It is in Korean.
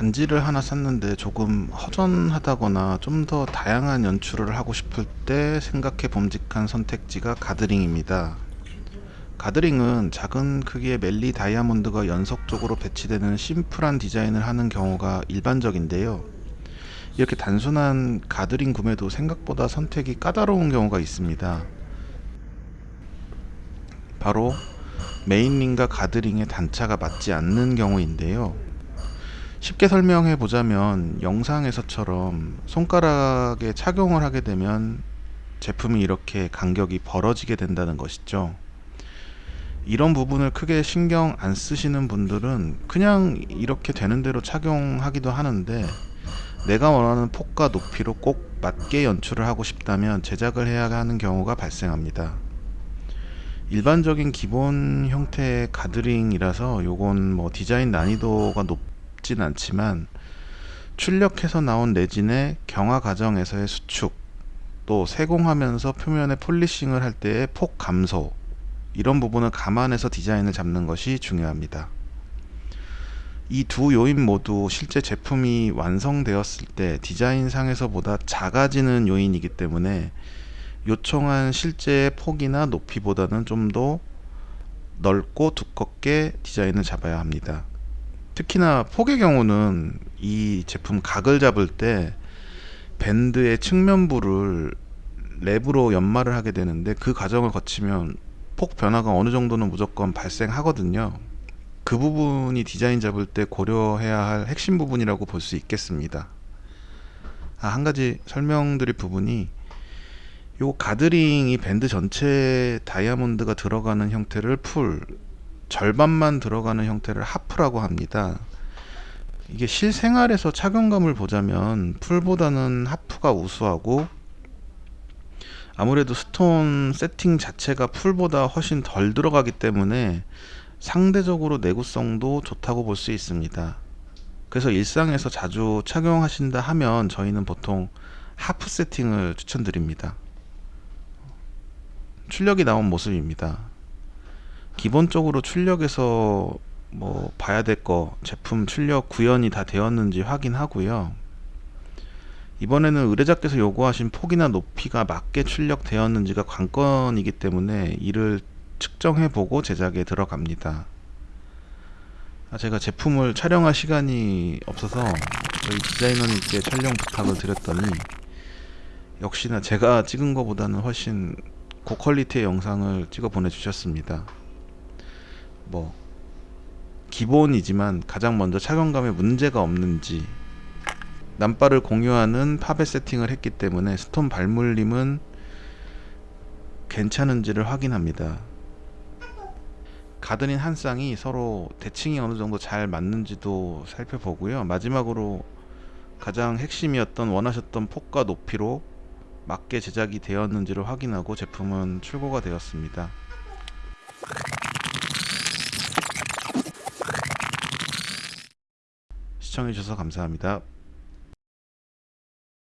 반지를 하나 샀는데 조금 허전하다거나 좀 더 다양한 연출을 하고 싶을 때 생각해 봄직한 선택지가 가드링입니다. 가드링은 작은 크기의 멜리 다이아몬드가 연속적으로 배치되는 심플한 디자인을 하는 경우가 일반적인데요. 이렇게 단순한 가드링 구매도 생각보다 선택이 까다로운 경우가 있습니다. 바로 메인링과 가드링의 단차가 맞지 않는 경우인데요. 쉽게 설명해 보자면 영상에서처럼 손가락에 착용을 하게 되면 제품이 이렇게 간격이 벌어지게 된다는 것이죠. 이런 부분을 크게 신경 안 쓰시는 분들은 그냥 이렇게 되는 대로 착용하기도 하는데 내가 원하는 폭과 높이로 꼭 맞게 연출을 하고 싶다면 제작을 해야 하는 경우가 발생합니다. 일반적인 기본 형태의 가드링이라서 요건 뭐 디자인 난이도가 높 진 않지만 출력해서 나온 레진의 경화 과정에서의 수축 또 세공하면서 표면에 폴리싱을 할 때의 폭 감소 이런 부분을 감안해서 디자인을 잡는 것이 중요합니다. 이 두 요인 모두 실제 제품이 완성되었을 때 디자인상에서보다 작아지는 요인이기 때문에 요청한 실제의 폭이나 높이보다는 좀 더 넓고 두껍게 디자인을 잡아야 합니다. 특히나 폭의 경우는 이 제품 각을 잡을 때 밴드의 측면부를 랩으로 연마를 하게 되는데 그 과정을 거치면 폭 변화가 어느 정도는 무조건 발생하거든요. 그 부분이 디자인 잡을 때 고려해야 할 핵심 부분이라고 볼 수 있겠습니다. 아, 한 가지 설명드릴 부분이 요 guard ring이 밴드 전체 다이아몬드가 들어가는 형태를 full 절반만 들어가는 형태를 half라고 합니다. 이게 실생활에서 착용감을 보자면 full보다는 half가 우수하고 아무래도 stone 세팅 자체가 full보다 훨씬 덜 들어가기 때문에 상대적으로 내구성도 좋다고 볼 수 있습니다. 그래서 일상에서 자주 착용하신다 하면 저희는 보통 하프 세팅을 추천드립니다. 출력이 나온 모습입니다. 기본적으로 출력에서 뭐 봐야 될 거 제품 출력 구현이 다 되었는지 확인하고요. 이번에는 의뢰자께서 요구하신 폭이나 높이가 맞게 출력되었는지가 관건이기 때문에 이를 측정해 보고 제작에 들어갑니다. 아, 제가 제품을 촬영할 시간이 없어서 저희 디자이너님께 촬영 부탁을 드렸더니 역시나 제가 찍은 것보다는 훨씬 고퀄리티의 영상을 찍어 보내주셨습니다. 뭐 기본이지만 가장 먼저 착용감에 문제가 없는지 남바를 공유하는 팝에 세팅을 했기 때문에 스톤 발물림은 괜찮은지를 확인합니다. 가드린 한 쌍이 서로 대칭이 어느 정도 잘 맞는지도 살펴보고요. 마지막으로 가장 핵심이었던 원하셨던 폭과 높이로 맞게 제작이 되었는지를 확인하고 제품은 출고가 되었습니다. 시청해주셔서 감사합니다.